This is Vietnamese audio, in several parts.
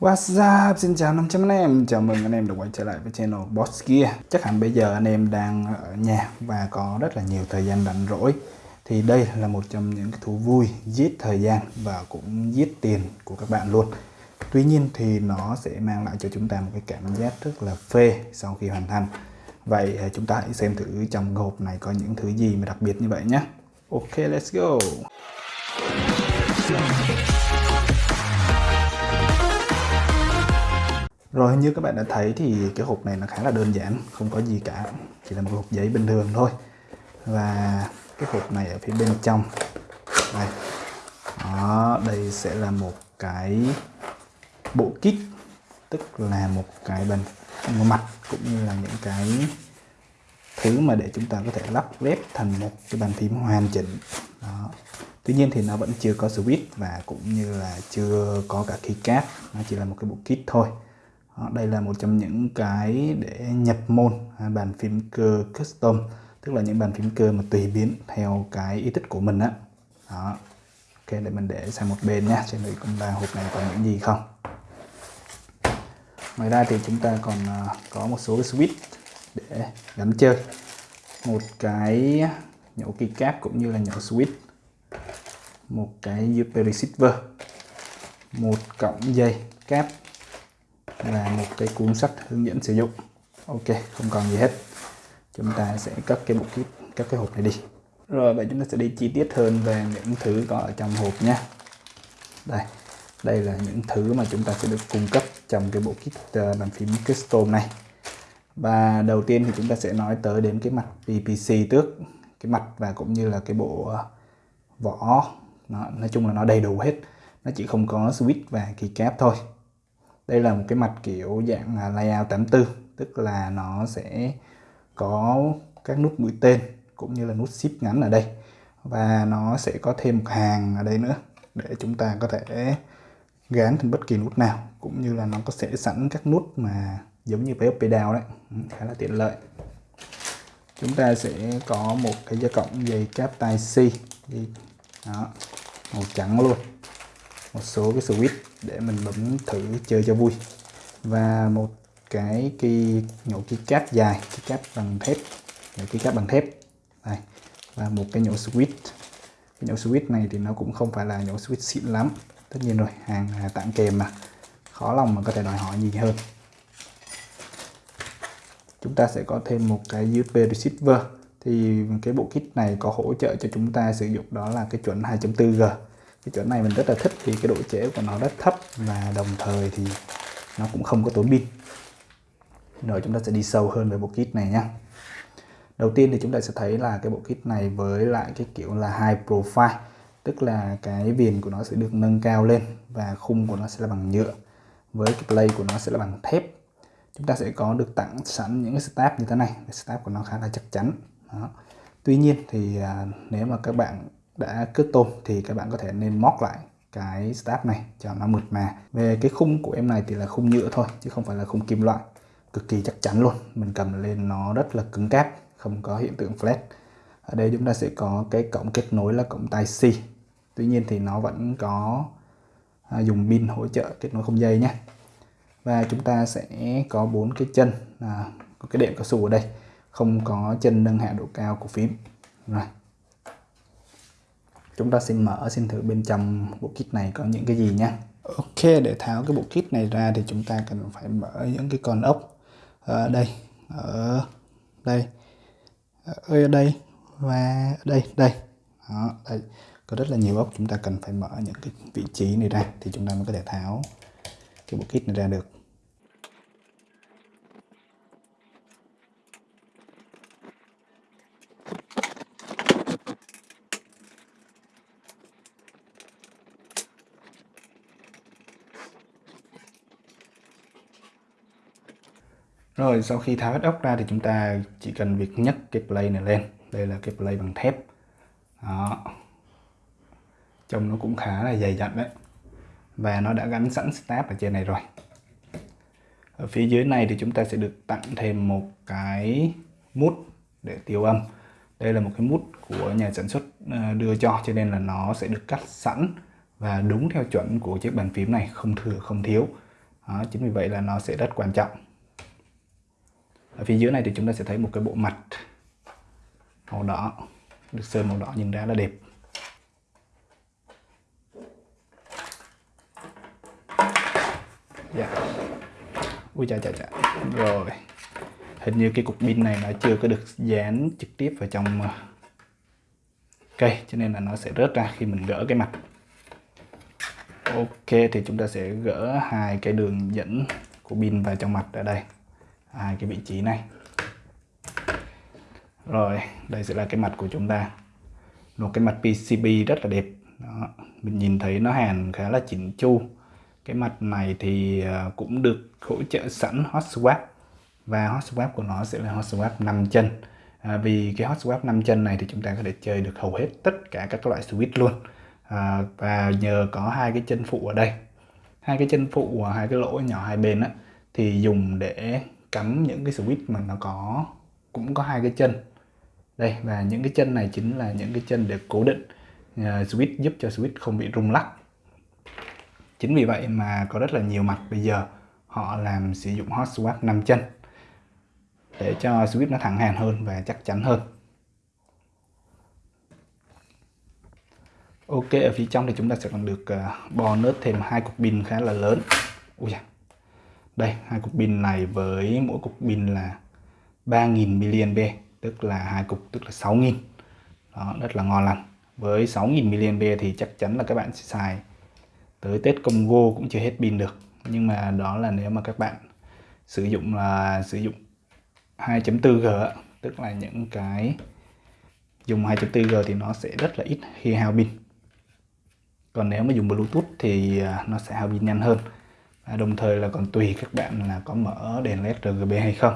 What's up? Xin chào 500 anh em, chào mừng anh em đã quay trở lại với channel Boss Gear. Chắc hẳn bây giờ anh em đang ở nhà và có rất là nhiều thời gian rảnh rỗi. Thì đây là một trong những cái thú vui giết thời gian và cũng giết tiền của các bạn luôn. Tuy nhiên thì nó sẽ mang lại cho chúng ta một cái cảm giác rất là phê sau khi hoàn thành. Vậy à, chúng ta hãy xem thử trong hộp này có những thứ gì mà đặc biệt như vậy nhé. Ok, let's go. Rồi như các bạn đã thấy thì cái hộp này nó khá là đơn giản, không có gì cả, chỉ là một hộp giấy bình thường thôi. Và cái hộp này ở phía bên trong đây, đó, đây sẽ là một cái bộ kit, tức là một cái bàn một mặt cũng như là những cái thứ mà để chúng ta có thể lắp ghép thành một cái bàn phím hoàn chỉnh. Đó. Tuy nhiên thì nó vẫn chưa có switch và cũng như là chưa có cả keycap, nó chỉ là một cái bộ kit thôi Ờ, đây là một trong những cái để nhập môn à, bàn phím cơ custom tức là những bàn phím cơ mà tùy biến theo cái ý thích của mình á. Đó. ok để mình để sang một bên nhé xem thử cũng là hộp này còn những gì không? Ngoài ra thì chúng ta còn à, có một số switch để gắn chơi. Một cái nhổ keycap cũng như là nhổ switch. Một cái USB receiver một cọng dây cáp và một cái cuốn sách hướng dẫn sử dụng. Ok không còn gì hết. Chúng ta sẽ cất cái bộ kit các cái hộp này đi. Rồi vậy chúng ta sẽ đi chi tiết hơn về những thứ có ở trong hộp nhé. Đây đây là những thứ mà chúng ta sẽ được cung cấp trong cái bộ kit ờ, bàn phím custom này. Và đầu tiên thì chúng ta sẽ nói tới đến cái mặt PPC trước. Cái mặt và cũng như là cái bộ ờ, vỏ. Nó, nói chung là nó đầy đủ hết. Nó chỉ không có switch và keycap thôi đây là một cái mặt kiểu dạng layout 84 tức là nó sẽ có các nút mũi tên cũng như là nút ship ngắn ở đây. Và nó sẽ có thêm một hàng ở đây nữa để chúng ta có thể gán thành bất kỳ nút nào, cũng như là nó có sẽ sẵn các nút mà giống như với pedal đấy. Ừ, khá là tiện lợi. Chúng ta sẽ có một cái dây cộng dây cáp tai C đó, màu trắng luôn một số cái switch để mình bấm thử chơi cho vui. Và một cái kỳ nhổ key cáp dài key cáp bằng thép, nhổ key cáp bằng thép. Này và một cái nhổ switch. Cái nhổ switch này thì nó cũng không phải là nhổ switch xịn lắm. Tất nhiên rồi, hàng tặng kèm mà. Khó lòng mà có thể đòi hỏi gì hơn. Chúng ta sẽ có thêm một cái USB receiver. Thì cái bộ kit này có hỗ trợ cho chúng ta sử dụng đó là cái chuẩn 2.4G cái chỗ này mình rất là thích vì cái độ trễ của nó rất thấp và đồng thời thì nó cũng không có tốn pin. Rồi chúng ta sẽ đi sâu hơn về bộ kit này nhé đầu tiên thì chúng ta sẽ thấy là cái bộ kit này với lại cái kiểu là high profile tức là cái viền của nó sẽ được nâng cao lên và khung của nó sẽ là bằng nhựa với cái play của nó sẽ là bằng thép. Chúng ta sẽ có được tặng sẵn những cái stab như thế này. Stab của nó khá là chắc chắn. Đó. tuy nhiên thì à, nếu mà các bạn đã kết tôm thì các bạn có thể nên móc lại cái stab này cho nó mượt mà. Về cái khung của em này thì là khung nhựa thôi chứ không phải là khung kim loại. Cực kỳ chắc chắn luôn mình cầm lên nó rất là cứng cáp không có hiện tượng flat. Ở đây chúng ta sẽ có cái cổng kết nối là cổng tai C. Tuy nhiên thì nó vẫn có à, dùng pin hỗ trợ kết nối không dây nhé. Và chúng ta sẽ có bốn cái chân à, có cái đệm cao su ở đây. Không có chân nâng hạ độ cao của phím. Rồi chúng ta xin mở xin thử bên trong bộ kit này có những cái gì nhé. Ok để tháo cái bộ kit này ra thì chúng ta cần phải mở những cái con ốc. Ở đây ở đây. Ờ, ở đây và ở đây đây. Đó, đây. Có rất là nhiều ốc chúng ta cần phải mở những cái vị trí này ra thì chúng ta mới có thể tháo cái bộ kit này ra được. Rồi sau khi tháo hết ốc ra thì chúng ta chỉ cần việc nhấc cái play này lên. Đây là cái play bằng thép. Đó. Trông nó cũng khá là dày dặn đấy. Và nó đã gắn sẵn stab ở trên này rồi. Ở phía dưới này thì chúng ta sẽ được tặng thêm một cái mút để tiêu âm. Đây là một cái mút của nhà sản xuất ờ, đưa cho cho nên là nó sẽ được cắt sẵn và đúng theo chuẩn của chiếc bàn phím này, không thừa không thiếu đó, chính vì vậy là nó sẽ rất quan trọng ở phía dưới này thì chúng ta sẽ thấy một cái bộ mặt màu đỏ, được sơn màu đỏ nhìn ra là đẹp. Dạ. Ui chà chà chà. Rồi. Hình như cái cục pin này nó chưa có được dán trực tiếp vào trong ờ, cây, cho nên là nó sẽ rớt ra khi mình gỡ cái mặt. Ok, thì chúng ta sẽ gỡ hai cái đường dẫn của pin vào trong mặt ở đây hai cái vị trí này. Rồi đây sẽ là cái mặt của chúng ta. Một cái mặt PCB rất là đẹp. Đó. mình nhìn thấy nó hàn khá là chỉnh chu. Cái mặt này thì à, cũng được hỗ trợ sẵn hot swap. Và hot swap của nó sẽ là hot swap 5 chân. À, vì cái hot swap 5 chân này thì chúng ta có thể chơi được hầu hết tất cả các loại switch luôn. À, và nhờ có hai cái chân phụ ở đây. Hai cái chân phụ hai cái lỗ nhỏ hai bên á thì dùng để cắm những cái switch mà nó có cũng có hai cái chân. Đây và những cái chân này chính là những cái chân để cố định uh, switch giúp cho switch không bị rung lắc. Chính vì vậy mà có rất là nhiều mặt bây giờ họ làm sử dụng hot swap 5 chân để cho switch nó thẳng hàng hơn và chắc chắn hơn. Ok ở phía trong thì chúng ta sẽ còn được ờ, uh, bonus thêm hai cục pin khá là lớn. Ui da đây, hai cục pin này với mỗi cục pin là 3.000 mAh tức là hai cục, tức là 6.000 đó, rất là ngon lành. Với 6.000 mAh thì chắc chắn là các bạn sẽ xài tới Tết Congo cũng chưa hết pin được. Nhưng mà đó là nếu mà các bạn sử dụng là sử dụng 2.4G tức là những cái dùng 2.4G thì nó sẽ rất là ít khi hao pin. Còn nếu mà dùng Bluetooth thì à, nó sẽ hao pin nhanh hơn. À, đồng thời là còn tùy các bạn là có mở đèn led RGB hay không.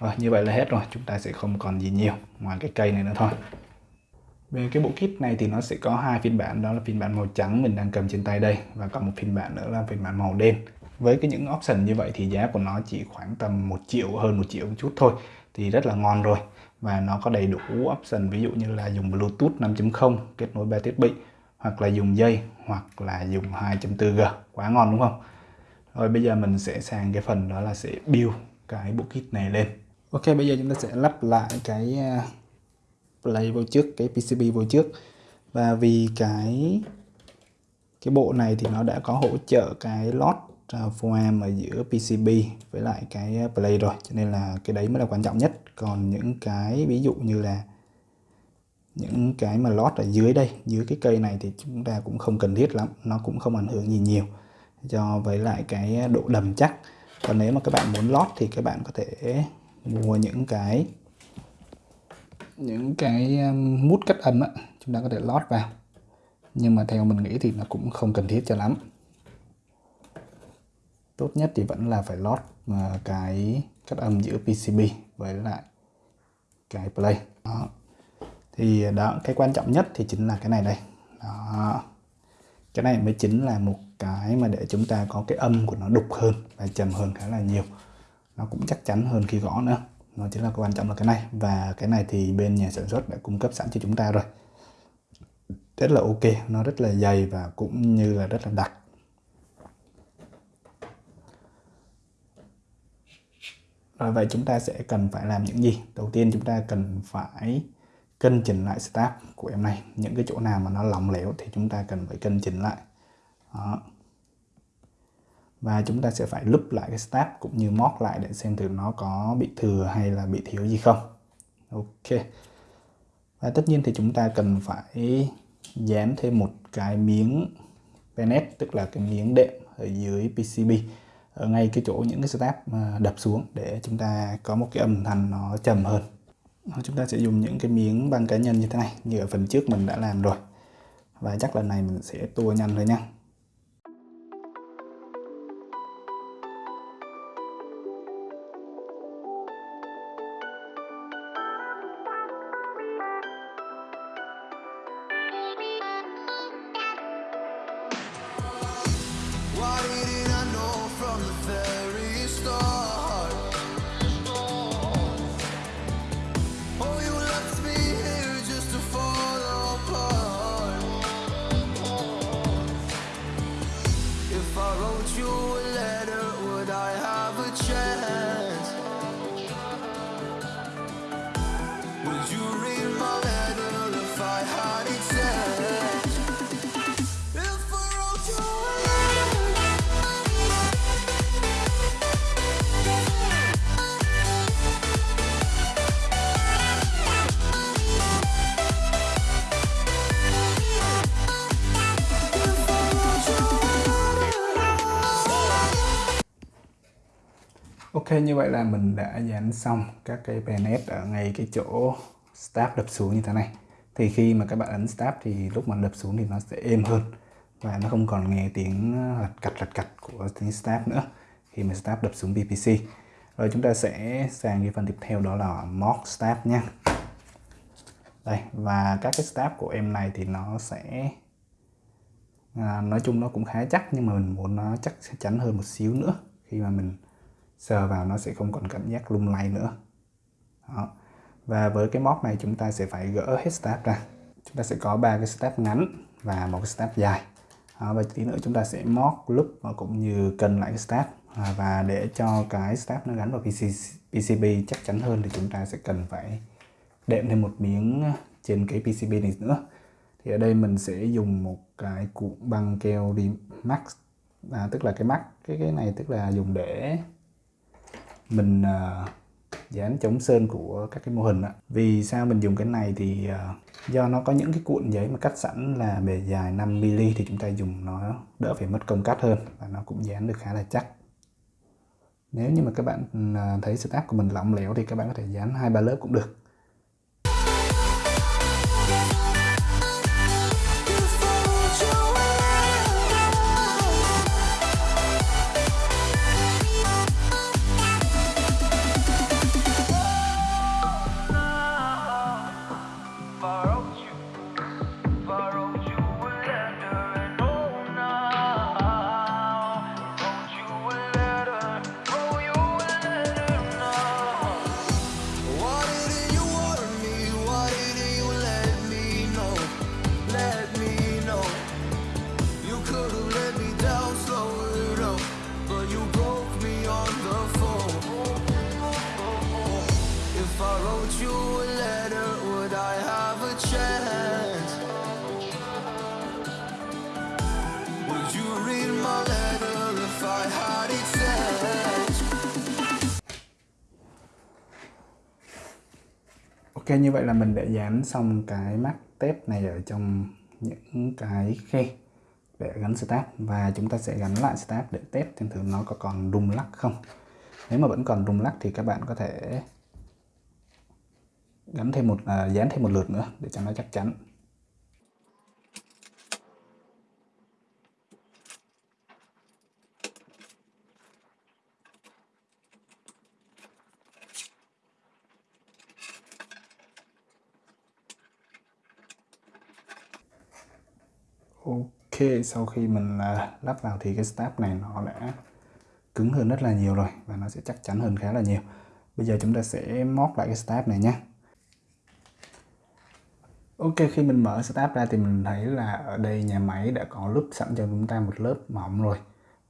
Rồi, như vậy là hết rồi, chúng ta sẽ không còn gì nhiều ngoài cái cây này nữa thôi. Về cái bộ kit này thì nó sẽ có hai phiên bản, đó là phiên bản màu trắng mình đang cầm trên tay đây và còn một phiên bản nữa là phiên bản màu đen. Với cái những option như vậy thì giá của nó chỉ khoảng tầm 1 triệu, hơn một triệu một chút thôi, thì rất là ngon rồi. Và nó có đầy đủ option, ví dụ như là dùng Bluetooth 5.0 kết nối ba thiết bị, hoặc là dùng dây, hoặc là dùng 2.4G quá ngon đúng không? Rồi bây giờ mình sẽ sang cái phần đó là sẽ build cái bộ kit này lên. Ok, bây giờ chúng ta sẽ lắp lại cái à, play vô trước, cái PCB vô trước. Và vì cái cái bộ này thì nó đã có hỗ trợ cái lót à, foam ở giữa PCB với lại cái à, play rồi. Cho nên là cái đấy mới là quan trọng nhất. Còn những cái, ví dụ như là những cái mà lót ở dưới đây, dưới cái cây này thì chúng ta cũng không cần thiết lắm. Nó cũng không ảnh hưởng gì nhiều cho với lại cái độ đầm chắc. Còn nếu mà các bạn muốn lót thì các bạn có thể mua những cái những cái um, mút cắt âm á, chúng ta có thể lót vào. Nhưng mà theo mình nghĩ thì nó cũng không cần thiết cho lắm. Tốt nhất thì vẫn là phải lót à, cái cắt âm giữa PCB với lại cái play. Đó. thì à, đó, cái quan trọng nhất thì chính là cái này đây. Đó. cái này mới chính là một cái mà để chúng ta có cái âm của nó đục hơn và trầm hơn khá là nhiều. Nó cũng chắc chắn hơn khi gõ nữa. Nó chính là quan trọng là cái này. Và cái này thì bên nhà sản xuất đã cung cấp sẵn cho chúng ta rồi. Rất là ok. Nó rất là dày và cũng như là rất là đặc. Rồi vậy chúng ta sẽ cần phải làm những gì? Đầu tiên chúng ta cần phải cân chỉnh lại start của em này. Những cái chỗ nào mà nó lỏng lẻo thì chúng ta cần phải cân chỉnh lại. Đó và chúng ta sẽ phải lúp lại cái stab cũng như móc lại để xem thử nó có bị thừa hay là bị thiếu gì không. Ok. Và tất nhiên thì chúng ta cần phải dán thêm một cái miếng penet, tức là cái miếng đệm ở dưới PCB ở ngay cái chỗ những cái step đập xuống để chúng ta có một cái âm thanh nó trầm hơn. Chúng ta sẽ dùng những cái miếng băng cá nhân như thế này, như ở phần trước mình đã làm rồi. Và chắc lần này mình sẽ tua nhanh thôi nha. Ok như vậy là mình đã dán xong các cái bayonet ở ngay cái chỗ stab đập xuống như thế này. Thì khi mà các bạn ấn stab thì lúc mà đập xuống thì nó sẽ êm hơn và nó không còn nghe tiếng lật cặt lật cặt của tiếng stab nữa khi mà stab đập xuống PPC rồi chúng ta sẽ sang cái phần tiếp theo đó là mock stab nha. Đây và các cái stab của em này thì nó sẽ à, nói chung nó cũng khá chắc nhưng mà mình muốn nó chắc chắn hơn một xíu nữa khi mà mình sờ vào nó sẽ không còn cảm giác lung lay nữa. Đó. và với cái móc này chúng ta sẽ phải gỡ hết step ra. Chúng ta sẽ có ba cái step ngắn và một cái step dài. Đó, và tí nữa chúng ta sẽ móc lúc và cũng như cân lại cái step. À, và để cho cái step nó gắn vào PC, PCB chắc chắn hơn thì chúng ta sẽ cần phải đệm thêm một miếng trên cái PCB này nữa. Thì ở đây mình sẽ dùng một cái cuộn băng keo đi max à, tức là cái mắt cái cái này tức là dùng để mình uh, dán chống sơn của các cái mô hình ạ. Vì sao mình dùng cái này thì uh, do nó có những cái cuộn giấy mà cắt sẵn là bề dài 5mm thì chúng ta dùng nó đỡ phải mất công cắt hơn và nó cũng dán được khá là chắc. Nếu như mà các bạn uh, thấy setup của mình lỏng lẻo thì các bạn có thể dán hai ba lớp cũng được. Ok như vậy là mình đã dán xong cái mắt tép này ở trong những cái khe để gắn start và chúng ta sẽ gắn lại start để test xem thử nó có còn rung lắc không. Nếu mà vẫn còn rung lắc thì các bạn có thể gắn thêm một à, dán thêm một lượt nữa để cho nó chắc chắn. Ok, sau khi mình à, lắp vào thì cái stab này nó đã cứng hơn rất là nhiều rồi và nó sẽ chắc chắn hơn khá là nhiều. Bây giờ chúng ta sẽ móc lại cái stab này nhé. Ok, khi mình mở stab ra thì mình thấy là ở đây nhà máy đã có lớp sẵn cho chúng ta một lớp mỏng rồi.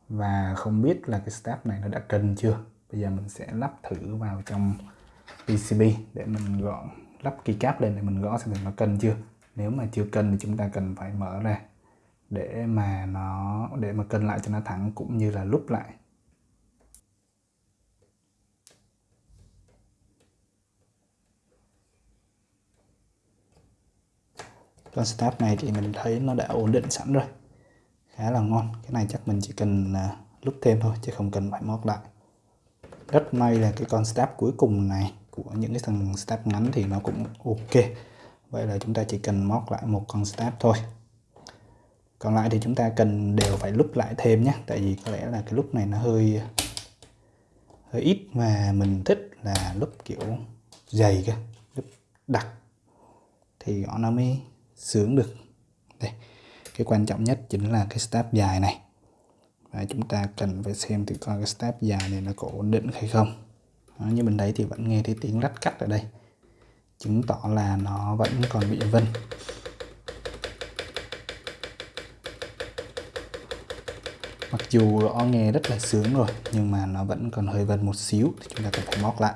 Và không biết là cái stab này nó đã cần chưa. Bây giờ mình sẽ lắp thử vào trong PCB để mình gọn lắp keycap lên để mình gõ xem nó cần chưa. Nếu mà chưa cần thì chúng ta cần phải mở ra để mà nó, để mà cân lại cho nó thẳng cũng như là lúc lại. Con step này thì mình thấy nó đã ổn định sẵn rồi. Khá là ngon. Cái này chắc mình chỉ cần à, lúc thêm thôi, chứ không cần phải móc lại. Rất may là cái con step cuối cùng này của những cái thằng step ngắn thì nó cũng ok. Vậy là chúng ta chỉ cần móc lại một con step thôi còn lại thì chúng ta cần đều phải lúc lại thêm nhé. Tại vì có lẽ là cái lúc này nó hơi hơi ít mà mình thích là lúc kiểu dày cơ lúc đặc. Thì gõ nó mới sướng được. Đây cái quan trọng nhất chính là cái step dài này. Và chúng ta cần phải xem thử coi cái step dài này nó có ổn định hay không. Đó, như mình thấy thì vẫn nghe thấy tiếng lách cắt ở đây. Chứng tỏ là nó vẫn còn bị vân. Mặc dù nó nghe rất là sướng rồi, nhưng mà nó vẫn còn hơi vân một xíu, thì chúng ta cần phải móc lại.